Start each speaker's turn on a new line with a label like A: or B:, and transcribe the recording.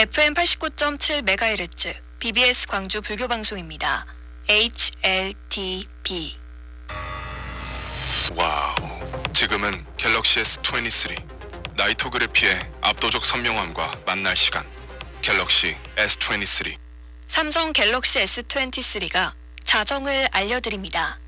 A: FM 89.7MHz BBS 광주 불교 방송입니다. HLTB
B: 와우. 지금은 갤럭시 S23 Nightography의 압도적 선명함과 만날 시간. 갤럭시 S23.
A: 삼성 갤럭시 S23가 자정을 알려드립니다.